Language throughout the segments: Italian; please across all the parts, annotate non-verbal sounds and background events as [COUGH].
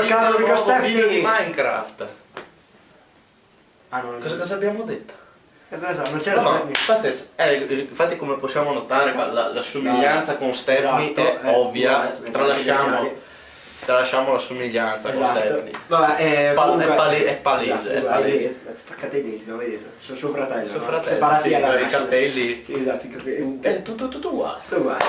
è un caro Steffi. di Minecraft. Ah, non Cosa, cosa abbiamo detto? So, non c'era No, Steffi. infatti, eh, infatti come possiamo notare la, la somiglianza con Stephanie Esatto, è eh, ovvia, eh, tralasciamo, eh, tralasciamo la somiglianza con Esatto. Stephanie. Vabbè, eh, Pal- comunque- è pale- è palese, Esatto, è palese. eh, Spaccate i denti, lo vedi? Sono suo fratello. Suo no? fratello, Separati sì, con i capelli. Sì, esatto, i capelli. È tutto, tutto uguale. Tutto uguale.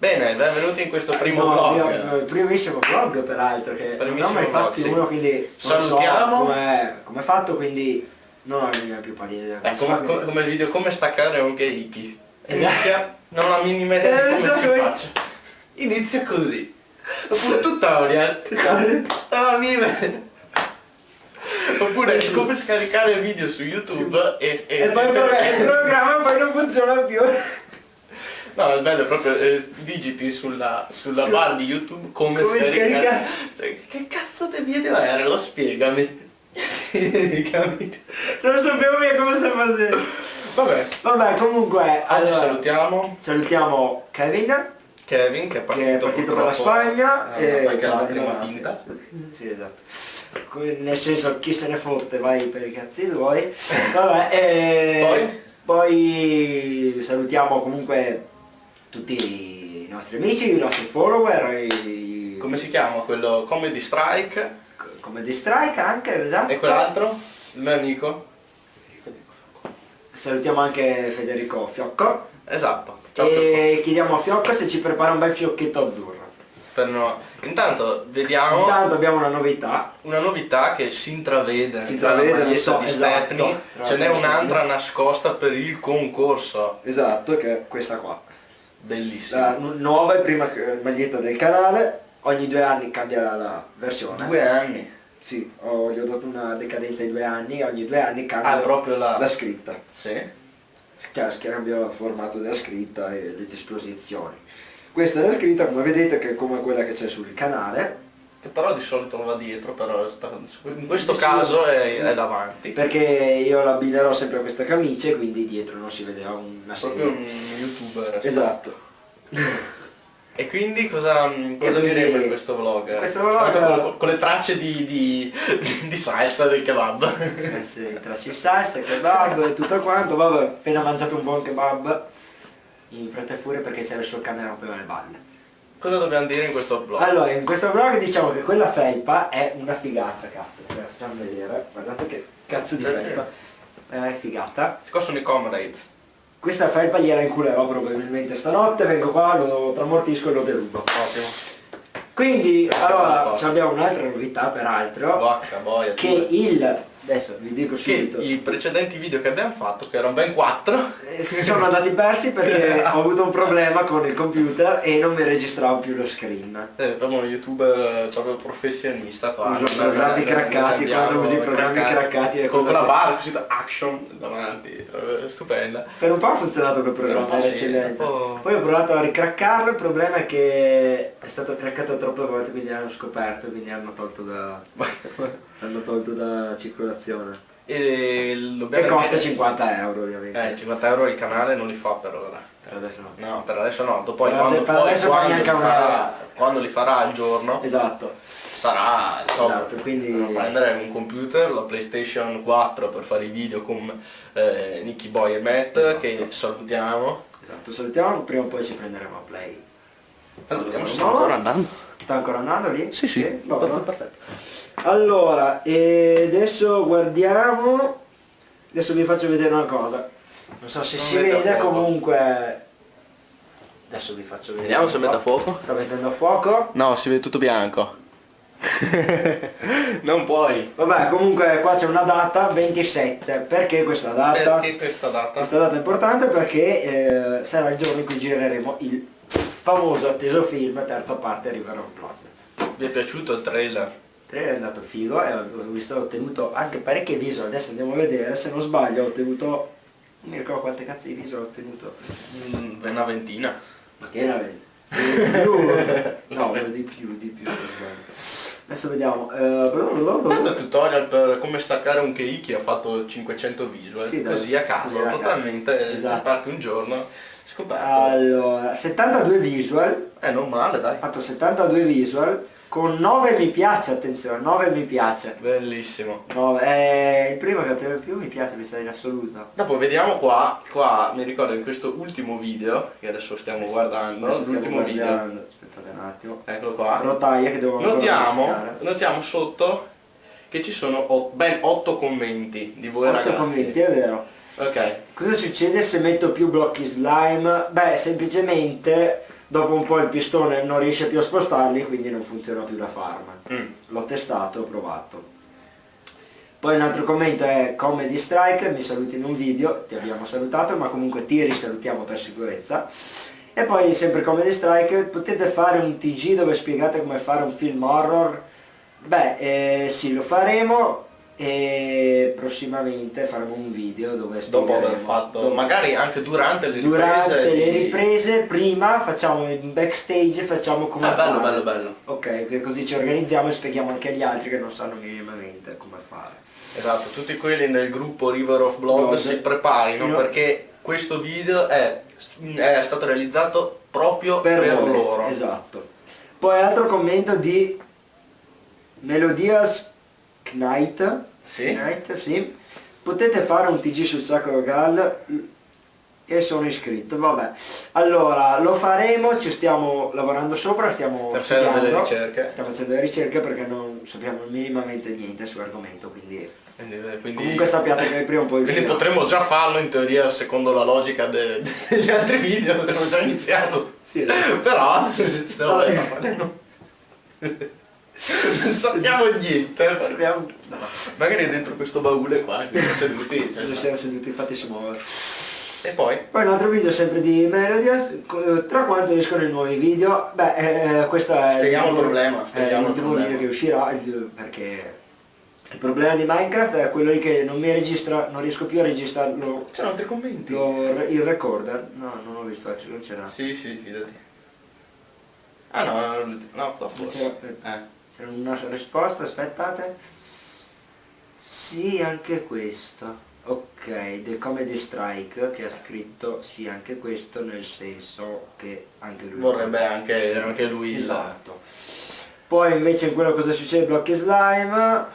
Bene, benvenuti in questo primo No, vlog. io- il primissimo vlog peraltro, che non Primissimo ho mai fatti sì. uno, quindi non Salutiamo. so come è fatto, quindi non ho la più pallida. È come, come- come il video come staccare un keiki. Esatto. Inizia, non ho la minima idea Eh, di come si come- faccia. Inizia così. Un tutorial. [LAUGHS] Non ho la minima idea. Oppure come scaricare video su YouTube e, e, E poi [LAUGHS] il programma poi non funziona più. No, il bello è proprio eh, digiti sulla, sulla Sì. bar di YouTube come, Come scaricare. scaricare. Cioè, che cazzo di video era? Lo spiegami. [LAUGHS] Capito? Non sapevo mica come si faceva. Vabbè, Vabbè, comunque, oggi allora, salutiamo salutiamo Kevin, Kevin che è partito, che è partito per la Spagna eh, perché ciao, la prima no, vinta. Sì, esatto. Nel senso, chi se ne fotte, vai per i cazzi tuoi. Vabbè, e Poi? poi salutiamo comunque tutti i nostri amici, i nostri follower, i... Come si chiama quello? Comedy Strike come di Strike anche, esatto. e quell'altro? Il mio amico? Salutiamo anche Federico Fiocco. Esatto. Ciao, Fiocco. e chiediamo a Fiocco se ci prepara un bel fiocchetto azzurro. Per no- Intanto vediamo Intanto abbiamo una novità. una novità che si intravede Si tra la intravede, maglietta so, di esatto, Stepney, ce n'è queste un'altra nascosta per il concorso. Esatto, che è questa qua. Bellissimo. La nu- nuova e prima eh, maglietta del canale. Ogni due anni cambia la, versione. Due anni. Sì, ho, gli ho dato una decadenza di due anni ogni due anni cambia Ah, proprio la... la scritta. Sì. Cioè, cambia il formato della scritta e le disposizioni. Questa è la scritta, come vedete, che è come quella che c'è sul canale, Che però di solito non va dietro, però in questo caso è, è davanti. perché io l'abbinerò sempre a questa camicia e quindi dietro non si vedeva una Proprio serie. un youtuber. Esatto. E quindi cosa, cosa diremo in questo vlog? questo vlog- Con, con- con le tracce di, di, di, di salsa del kebab. Sì, sì, tra ci salsa, kebab e tutto quanto, vabbè, appena mangiato un buon kebab in fretta e furia perché c'era il suo cane rompeva le balle. Cosa dobbiamo dire in questo vlog? Allora, in questo vlog diciamo che quella felpa è una figata, cazzo, Cioè, facciamo vedere, guardate che cazzo di felpa, è figata. Qua sono i comrades. Questa felpa gliela inculerò probabilmente stanotte, vengo qua, lo tramortisco e lo derubo. Ottimo. Quindi, Questa allora, abbiamo un'altra novità peraltro, Vacca, boia. che pure. il, adesso vi dico Che subito, i precedenti video che abbiamo fatto, che erano ben quattro, Eh, si sono andati persi perché [LAUGHS] ho avuto un problema con il computer e non mi registravo più lo screen. eh, abbiamo un youtuber eh, proprio professionista qua. Uso Non- programmi non craccati, abbiamo quando usi i programmi craccati con che- barra così action davanti, eh, stupenda. Per un po' ha funzionato quel programma, era eccellente. po'. Poi ho provato a ricraccarlo, il problema è che è stato craccato troppe volte, quindi hanno scoperto, quindi hanno tolto da. [LAUGHS] hanno tolto da circolazione. E, E costa dire- 50 euro ovviamente. Eh, 50 euro il canale non li fa per ora. Per adesso no. No, per adesso no, dopo poi Per quando, per poi quando, li farà, quando li farà il giorno Esatto. sarà insomma, Esatto, quindi- prendere un computer, la PlayStation 4 per fare i video con eh, Nicky Boy e Matt Esatto. che salutiamo. Esatto, salutiamo, prima o poi ci prenderemo a play. Tanto stiamo ancora andando. Sta ancora andando lì? Va Vabbè. perfetto. Allora, e adesso guardiamo. Adesso vi faccio vedere una cosa. Non so se Non si vede, comunque. Adesso vi faccio vedere. Vediamo se mette a fuoco. Sta mettendo a fuoco. No, si vede tutto bianco. [LAUGHS] non puoi. Vabbè, comunque qua c'è una data 27. Perché questa data? Perché questa data? Questa data è importante perché eh, sarà il giorno in cui gireremo il famoso atteso film terza parte River of Blood. Vi è piaciuto il trailer? Il trailer è andato figo e ho visto ho ottenuto anche parecchie visual, adesso andiamo a vedere, se non sbaglio ho ottenuto, non mi ricordo quante cazzo di visual ho ottenuto, Mm, una ventina. ma che era più, [LAUGHS] no, di più, di più. Adesso vediamo, eh, Tanto tutorial per come staccare un keiki ha fatto 500 visual, Sì, così a caso, Così a caso. totalmente, Esatto. parte un giorno, Scoperto. Allora, 72 visual, Eh, non male, dai. ho fatto 72 visual con 9 mi piace, attenzione, 9 mi piace. Bellissimo. 9, è il primo che ottiene più mi piace, mi sa in assoluto. Dopo vediamo qua, qua mi ricordo in questo ultimo video, che adesso stiamo guardando, Adesso stiamo l'ultimo video, guardando, aspettate un attimo. eccolo qua, Rotaia che devo notiamo, notiamo sotto che ci sono ben 8 commenti di voi Otto ragazzi. commenti, è vero. Ok, Cosa succede se metto più blocchi slime? Beh, semplicemente dopo un po' il pistone non riesce più a spostarli, quindi non funziona più la farm. Mm. L'ho testato, ho provato. Poi un altro commento è Comedy Strike, mi saluti in un video, ti abbiamo salutato, ma comunque ti risalutiamo per sicurezza. E poi sempre Comedy Strike, potete fare un TG dove spiegate come fare un film horror? Beh, eh, sì, lo faremo e prossimamente faremo un video dove dopo aver fatto, magari anche durante le riprese durante le riprese prima facciamo in backstage facciamo come Ah, bello, fare. bello, bello. ok così ci organizziamo e spieghiamo anche agli altri che non sanno minimamente come fare Esatto, tutti quelli nel gruppo River of Blood Blood. si preparino Io- perché questo video è, è stato realizzato proprio per, per, loro. esatto poi altro commento di Melodias Knight Sì? Knight, sì potete fare un TG sul Sacro Gal e sono iscritto vabbè allora lo faremo ci stiamo lavorando sopra stiamo facendo delle ricerche. stiamo facendo delle ricerche perché non sappiamo minimamente niente sull'argomento quindi Quindi, quindi- comunque sappiate che prima o poi quindi potremmo già farlo in teoria secondo la logica de- degli altri video, abbiamo già iniziato. Sì, esatto. Però stiamo Vabbè. Non sappiamo niente. Sappiamo- no, Magari dentro questo baule qua, che siamo seduti. cioè, ci siamo seduti infatti si muove E poi? Poi un altro video sempre di Melodias, tra quanto escono i nuovi video, beh eh, questo è Spieghiamo il problema, spieghiamo il problema. video che uscirà perché il problema di Minecraft è quello lì che non mi registra, non riesco più a registrarlo C'erano altri commenti? lo- il recorder, no non ho visto non c'era. Sì, sì, fidati. Ah no, no, no, qua Non forse. Eh. C'era una risposta, aspettate. Sì, anche questo. Ok, The Comedy Strike che ha scritto sì anche questo nel senso che anche lui Vorrebbe anche, anche lui Esatto. Poi invece in quello cosa succede blocchi slime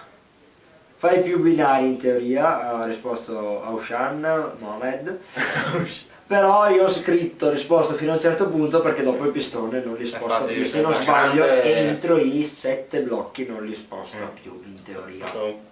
fai più binari in teoria, ha risposto Aushan Mohamed. [LAUGHS] [LAUGHS] Però io ho scritto, risposto fino a un certo punto perché dopo il pistone non li sposta Infatti, più. Se non sbaglio grande- entro i sette blocchi non li sposta Mm. più in teoria.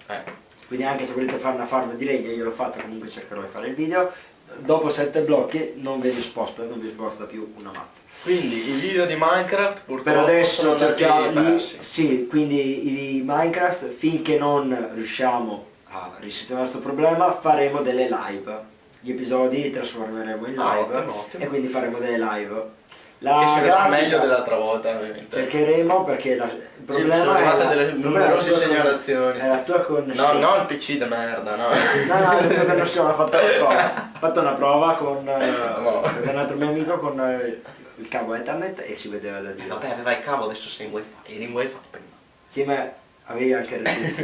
Eh. Quindi anche se volete fare una farm di legno, io l'ho fatta, comunque cercherò di fare il video. Dopo sette blocchi non ve li sposta, non vi sposta più una mazza. Quindi i video di Minecraft purtroppo Per adesso cerchiamo. Sì, quindi i Minecraft finché non riusciamo a risistemare questo problema faremo delle live. Gli episodi li trasformeremo in Ah, live ottimo, ottimo. e quindi faremo delle live. La Che grafica meglio dell'altra volta ovviamente. Cercheremo perché la- il Sì, problema sono arrivate è la- delle la numerose tua con- segnalazioni. È la tua No, connessione. no il PC da merda, no. No, no, non siamo ha fatto una prova. Fatto una prova con, [LAUGHS] eh, No. con un altro mio amico con eh, il cavo Ethernet e si vedeva da Eh, Dio. Vabbè, aveva il cavo, adesso sei in wifi, eri in wifi prima. Sì, ma avevi anche,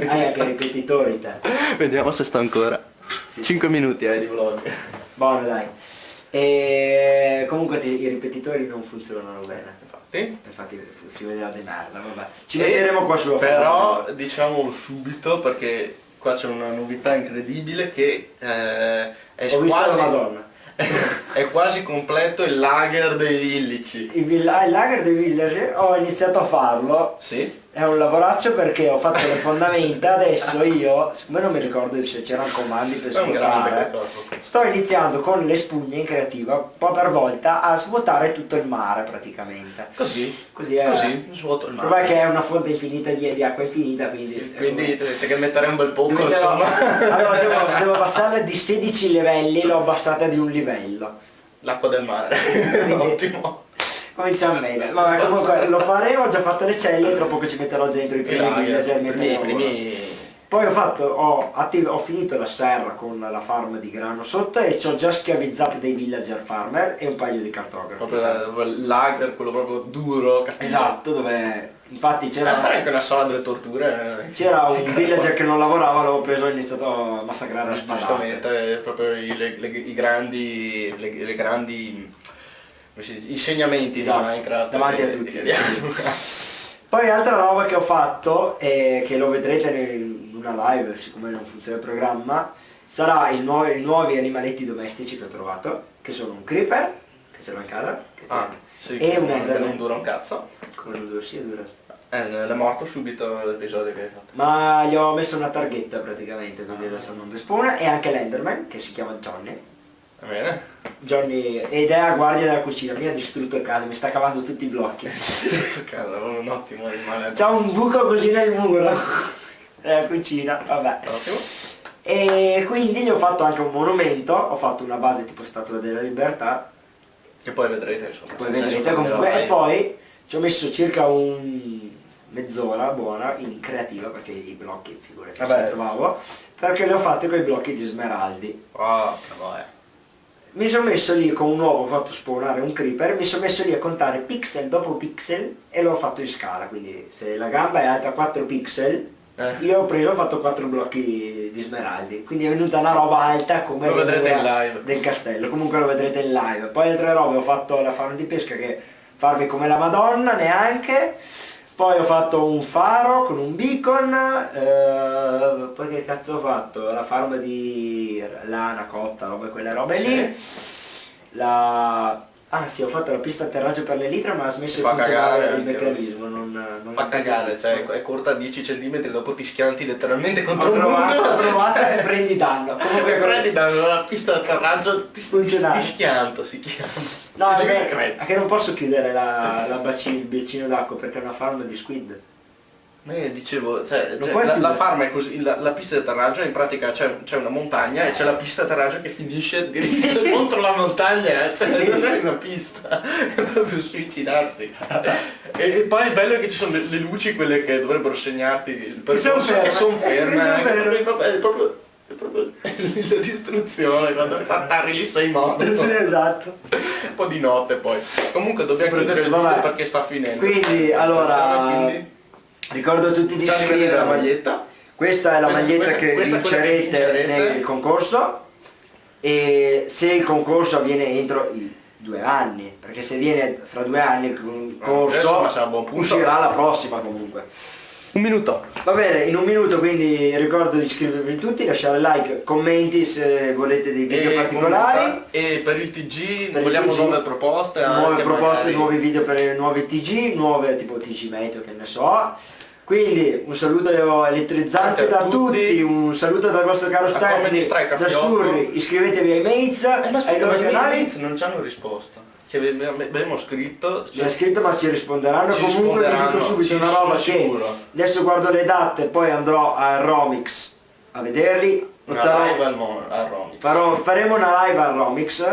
hai anche ripetitori te. Vediamo se sta ancora. Sì. 5 minuti eh, di vlog. [LAUGHS] Buono dai. E comunque ti- i ripetitori non funzionano bene. Infatti. Infatti si vedeva di merda, vabbè. Ci E- vedremo qua sulla Però foto. diciamo subito perché qua c'è una novità incredibile che eh, è Ho quasi, Madonna. [LAUGHS] è quasi completo il lager dei villici. Il, il lager dei village ho iniziato a farlo Sì? È un lavoraccio perché ho fatto le fondamenta, adesso io, siccome non mi ricordo se c'erano comandi per svuotare, sto iniziando con le spugne in creativa, un po' per volta, a svuotare tutto il mare praticamente. Così, Così è. così, svuoto il mare. che è una fonte infinita di, di acqua infinita, quindi... Quindi dovete che mettere un bel poco, Quindi devo, insomma. allora devo, devo abbassarla di 16 livelli, l'ho abbassata di un livello. L'acqua del mare. [LAUGHS] Ottimo. Cominciamo bene. Vabbè, comunque lo faremo, ho già fatto le celle, tra poco ci metterò dentro i primi villager, i primi. Poi ho fatto, ho, ho finito la serra con la farm di grano sotto e ci ho già schiavizzato dei villager farmer e un paio di cartografi. Proprio la- il lager, quello proprio duro, cattivo. Esatto, dove infatti Eh, c'era, fare anche una sala delle torture. eh. c'era un villager che non lavorava, l'avevo preso e ho iniziato a massacrare a spadate. Giustamente, eh, proprio i, le- le- i grandi, le, le grandi insegnamenti Esatto, di Minecraft. davanti a tutti. [LAUGHS] Poi altra roba che ho fatto e che lo vedrete in una live, siccome non funziona il programma, sarà i nuovi, i nuovi animaletti domestici che ho trovato, che sono un creeper, che ce l'ho in casa, Ah, sì, e un enderman. non dura un cazzo. Come non dura, sì, dura. Eh, è morto subito l'episodio che hai fatto. Ma gli ho messo una targhetta praticamente, quindi adesso non despona, e anche l'enderman, che si chiama Johnny. Va bene? Johnny ed è a guardia della cucina, mi ha distrutto casa, mi sta cavando tutti i blocchi. Caso, avevo un ottimo animale. C'ha un buco così nel muro della cucina, vabbè. Ottimo. E quindi gli ho fatto anche un monumento, ho fatto una base tipo Statua della Libertà, Che poi vedrete insomma. poi vedrete comunque, e poi ci ho messo circa un mezz'ora buona in creativa perché i blocchi figurati Vabbè. trovavo, perché li ho fatti con i blocchi di smeraldi. Ah, vabbè. Mi sono messo lì con un uovo, ho fatto spawnare un creeper, mi sono messo lì a contare pixel dopo pixel e l'ho fatto in scala, quindi se la gamba è alta 4 pixel, Eh. io ho preso ho fatto 4 blocchi di smeraldi, quindi è venuta una roba alta come Lo vedrete in live. del castello, comunque lo vedrete in live. Poi altre robe ho fatto la farm di pesca che farmi come la madonna neanche, poi ho fatto un faro con un beacon, eh, poi che cazzo ho fatto? La farm di lana, cotta, robe quelle robe lì. La... Ah sì, ho fatto la pista atterraggio per l'elitra ma ha smesso di funzionare il meccanismo, non, non Fa cagare, cioè è corta 10 cm, dopo ti schianti letteralmente contro Ho un provato, muro. ho provato e prendi danno. [LAUGHS] Comunque prendi dalla pista d'atterraggio ti, Funzionale. ti schianto, si chiama. No, è che non posso chiudere la, la bacino, il bacino d'acqua perché è una farm di squid. Ma io dicevo, cioè, cioè, la, la chiudere. farm è così, la, la pista di atterraggio in pratica c'è, c'è una montagna e c'è la pista di atterraggio che finisce diritto [LAUGHS] Sì, sì. contro la montagna, eh, cioè Sì, sì. non è una pista, [LAUGHS] è proprio suicidarsi. e, e poi il bello è che ci sono le, le luci, quelle che dovrebbero segnarti il percorso, che sono ferme, eh, è proprio, è proprio, è proprio [LAUGHS] la distruzione, quando lì sei morto. Sì, esatto. Un po' di notte poi. Comunque dobbiamo Sì, chiudere il video perché sta finendo. Quindi, allora, Quindi, ricordo a tutti di facciamo vedere la maglietta. Questa è la Questa- maglietta questa- che questa quella che vincerete vincerete. nel concorso e se il concorso avviene entro i due anni, perché se viene fra due anni il concorso uscirà la prossima comunque. Un minuto. Va bene, in un minuto quindi ricordo di iscrivervi tutti, lasciare like, commenti se volete dei video E particolari, comunque- E per il TG Per il vogliamo TG, nuove proposte. nuove proposte, magari. nuovi video per nuovi TG, nuove tipo TG Meteo che ne so. Quindi un saluto elettrizzante da tutti. tutti. un saluto dal vostro caro a da. Surri, iscrivetevi ai mates, Eh, ma ai i canali. mates non ci hanno risposto. Che abbiamo abbiamo scritto. Ci ha scritto ma ci risponderanno Ci comunque vi dico risponderanno, subito ci una roba che adesso guardo le date poi andrò a Romix a vederli Una live al, mo- a Romy. Farò- faremo una live a Romix,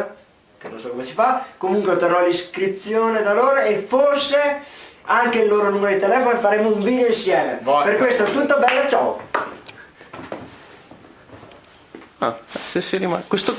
che non so come si fa, comunque otterrò l'iscrizione da loro e forse anche il loro numero di telefono e faremo un video insieme. Vai. Per questo è tutto bello, ciao! Ah, se si rimane. Questo